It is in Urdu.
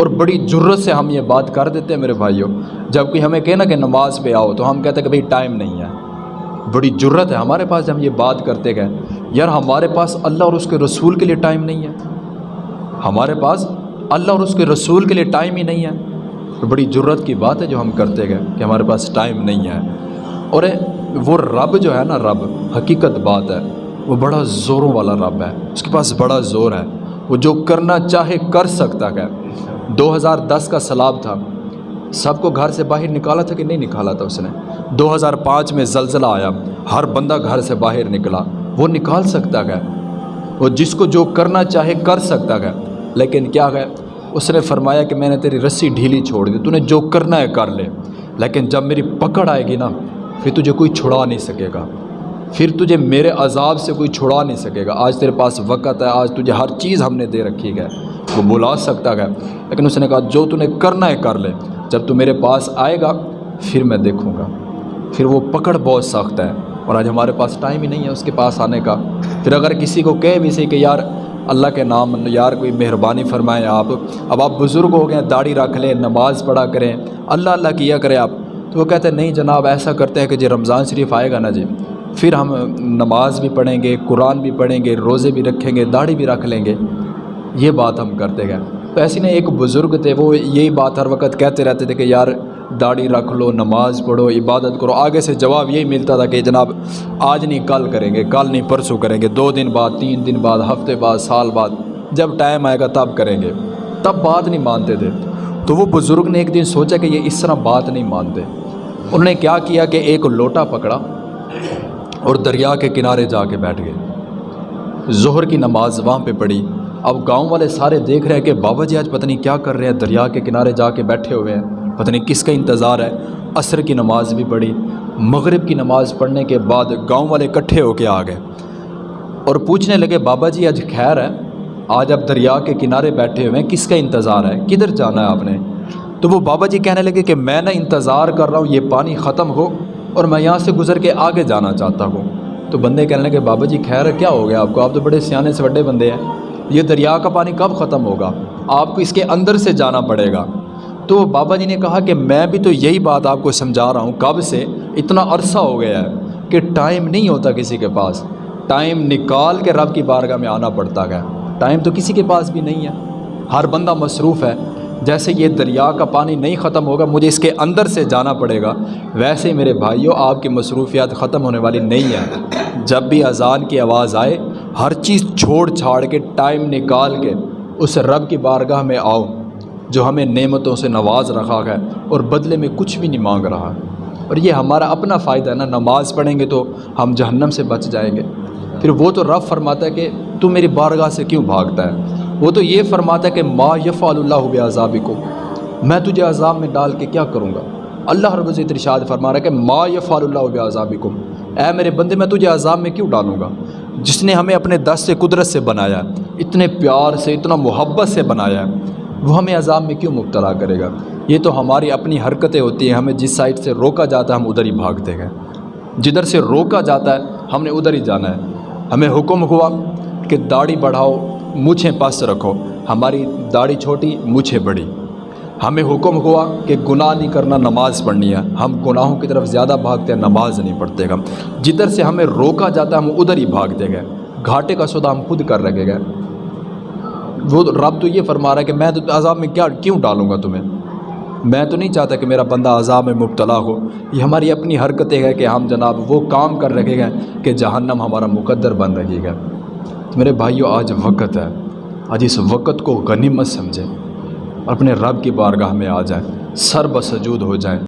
اور بڑی جرت سے ہم یہ بات کر دیتے ہیں میرے بھائیوں جب کوئی ہمیں کہنا کہ نماز پہ آؤ تو ہم کہتے ہیں کہ بھئی ٹائم نہیں ہے۔ بڑی جرت ہے ہمارے پاس جب ہم یہ بات کرتے گئے۔ یار ہمارے پاس اللہ اور اس کے رسول کے لیے ٹائم نہیں ہے۔ ہمارے پاس اللہ اور اس کے رسول کے لیے ٹائم ہی نہیں ہے۔ بڑی جرت کی بات ہے جو ہم کرتے گئے کہ ہمارے پاس ٹائم نہیں ہے۔ اور وہ رب جو ہے نا رب، حقیقت بات ہے، وہ بڑا زوروں والا رب ہے۔ اس کے پاس بڑا زور ہے۔ وہ جو کرنا چاہے کر سکتا ہے۔ دو ہزار دس کا سیلاب تھا۔ سب کو گھر سے باہر نکالا تھا کہ نہیں نکالا تھا اس نے؟ دو ہزار پانچ میں زلزلہ آیا۔ ہر بندہ گھر سے باہر نکلا۔ وہ نکال سکتا ہے وہ جس کو جو کرنا چاہے کر سکتا ہے لیکن کیا ہے اس نے فرمایا کہ میں نے تیری رسی ڈھیلی چھوڑ دی۔ تو نے جو کرنا ہے کر لے۔ لیکن جب میری پکڑ آئے گی نا، پھر تجھے کوئی چھڑا نہیں سکے گا۔ پھر تجھے میرے عذاب سے کوئی چھڑا نہیں سکے گا۔ آج تیرے پاس وقت ہے۔ آج تجھے ہر چیز ہم نے دے رکھی ہے۔ وہ بلا سکتا ہے۔ لیکن اس نے کہا، جو تو نے کرنا ہے کر لے۔ جب تو میرے پاس آئے گا، پھر میں دیکھوں گا۔ پھر وہ پکڑ بہت سخت ہے۔ اور آج ہمارے پاس ٹائم ہی نہیں ہے اس کے پاس آنے کا۔ پھر اگر کسی کو کہے بھی صحیح کہ، یار، اللہ کے نام، یار، کوئی مہربانی فرمائیں آپ۔ اب آپ بزرگ ہو گئے، داڑھی رکھ لیں، نماز پڑھا کریں۔ اللہ اللہ کیا کریں آپ؟ تو وہ کہتے ہیں، نہیں جناب، ایسا کرتے ہیں کہ جی رمضان شریف آئے گا نا جی۔ پھر ہم نماز بھی پڑھیں گے، قرآن بھی پڑھیں گے، روزے بھی رکھیں گے، داڑھی بھی رکھ لیں گے۔ یہ بات ہم کرتے گئے۔ تو ایسی نہیں، ایک بزرگ تھے، وہ یہی بات ہر وقت کہتے رہتے تھے کہ یار داڑھی رکھ لو، نماز پڑھو، عبادت کرو۔ آگے سے جواب یہی ملتا تھا کہ جناب آج نہیں، کل کریں گے، کل نہیں، پرسوں کریں گے، دو دن بعد، تین دن بعد، ہفتے بعد، سال بعد، جب ٹائم آئے گا تب کریں گے۔ تب بات نہیں مانتے تھے۔ تو وہ بزرگ نے ایک دن سوچا کہ یہ اس طرح بات نہیں مانتے۔ انہوں نے کیا کیا کہ ایک لوٹا پکڑا اور دریا کے کنارے جا کے بیٹھ گئے۔ ظہر کی نماز وہاں پہ پڑھی۔ اب گاؤں والے سارے دیکھ رہے ہیں کہ بابا جی آج پتہ نہیں کیا کر رہے ہیں، دریا کے کنارے جا کے بیٹھے ہوئے ہیں۔ پتہ نہیں کس کا انتظار ہے۔ عصر کی نماز بھی پڑھی، مغرب کی نماز پڑھنے کے بعد گاؤں والے اکٹھے ہو کے آ گئے۔ اور پوچھنے لگے، بابا جی آج خیر ہے؟ آج اب دریا کے کنارے بیٹھے ہوئے ہیں، کس کا انتظار ہے؟ کدھر جانا ہے آپ نے؟ تو وہ بابا جی کہنے لگے کہ میں نہ انتظار کر رہا ہوں، یہ پانی ختم ہو اور میں یہاں سے گزر کے آگے جانا چاہتا ہوں۔ تو بندے کہنے لگے، بابا جی خیر کیا ہو گیا آپ کو؟ آپ تو بڑے سیانے سے بڑے بندے ہیں۔ یہ دریا کا پانی کب ختم ہوگا؟ آپ کو اس کے اندر سے جانا پڑے گا۔ تو بابا جی نے کہا کہ میں بھی تو یہی بات آپ کو سمجھا رہا ہوں، کب سے؟ اتنا عرصہ ہو گیا ہے کہ ٹائم نہیں ہوتا کسی کے پاس۔ ٹائم نکال کے رب کی بارگاہ میں آنا پڑتا ہے۔ ٹائم تو کسی کے پاس بھی نہیں ہے۔ ہر بندہ مصروف ہے۔ جیسے یہ دریا کا پانی نہیں ختم ہوگا، مجھے اس کے اندر سے جانا پڑے گا۔ ویسے میرے بھائیوں، آپ کی مصروفیات ختم ہونے والی نہیں ہیں جب بھی اذان کی آواز آئے ہر چیز چھوڑ چھاڑ کے ٹائم نکال کے اس رب کی بارگاہ میں آؤ جو ہمیں نعمتوں سے نواز رکھا ہے اور بدلے میں کچھ بھی نہیں مانگ رہا اور یہ ہمارا اپنا فائدہ ہے نا، نماز پڑھیں گے تو ہم جہنم سے بچ جائیں گے۔ پھر وہ تو رب فرماتا ہے کہ تو میری بارگاہ سے کیوں بھاگتا ہے؟ وہ تو یہ فرماتا ہے کہ ما یفعل اللہ بے عذاب کو میں تجھے عذاب میں ڈال کے کیا کروں گا؟ اللہ رب العزت ارشاد فرما رہا ہے کہ ما یفعل اللہ بے عذاب اے میرے بندے، میں تجھے عذاب میں کیوں ڈالوں گا؟ جس نے ہمیں اپنے دس سے قدرت سے بنایا، اتنے پیار سے، اتنا محبت سے بنایا، وہ ہمیں عذاب میں کیوں مبتلا کرے گا؟ یہ تو ہماری اپنی حرکتیں ہوتی ہیں، ہمیں جس سائڈ سے روکا جاتا ہے، ہم ادھر ہی بھاگتے گئے جدھر سے روکا جاتا ہے، ہم نے ادھر ہی جانا ہے۔ ہمیں حکم ہوا کہ داڑھی بڑھاؤ مجھے پاس رکھو۔ ہماری داڑھی چھوٹی مجھے بڑی۔ ہمیں حکم ہوا کہ گناہ نہیں کرنا نماز پڑھنی ہے۔ ہم گناہوں کی طرف زیادہ بھاگتے ہیں، نماز نہیں پڑھتے گا جدھر سے ہمیں روکا جاتا ہے، ہم ادھر ہی بھاگتے گئے گھاٹے کا سودا ہم خود کر رکھے گئے وہ رب تو یہ فرما رہا ہے کہ میں تو عذاب میں کیا کیوں ڈالوں گا تمہیں؟ میں تو نہیں چاہتا کہ میرا بندہ عذاب میں مبتلا ہو۔ یہ ہماری اپنی حرکتیں ہیں کہ ہم جناب وہ کام کر رکھے گئے کہ جہنم ہمارا مقدر بن رہے گا۔ میرے بھائیوں آج وقت ہے۔ آج اس وقت کو غنیمت سمجھیں۔ اور اپنے رب کی بارگاہ میں آ جائیں سر بسجود ہو جائیں